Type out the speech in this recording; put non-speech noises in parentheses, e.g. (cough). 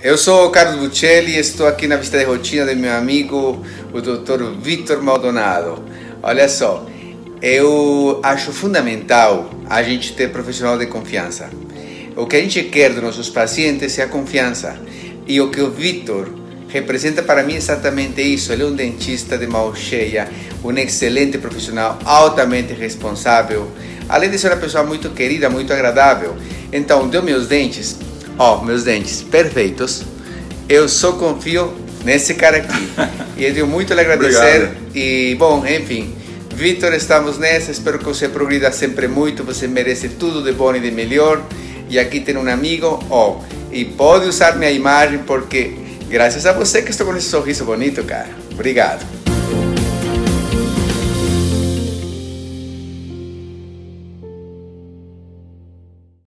eu sou o Carlos Buccelli e estou aqui na visita de rotina do meu amigo, o Dr. Vitor Maldonado. Olha só, eu acho fundamental a gente ter profissional de confiança. O que a gente quer dos nossos pacientes é a confiança. E o que o Vitor representa para mim exatamente isso. Ele é um dentista de mão cheia, um excelente profissional, altamente responsável, além de ser uma pessoa muito querida, muito agradável. Então, deu meus dentes, ó, meus dentes perfeitos. Eu só confio nesse cara aqui. (laughs) e eu tenho muito a lhe agradecer. Obrigado. E, bom, enfim, Vitor, estamos nessa. Espero que você progrida sempre muito. Você merece tudo de bom e de melhor. E aqui tem um amigo, ó, e pode usar minha imagem porque graças a você que estou com esse sorriso bonito, cara. Obrigado.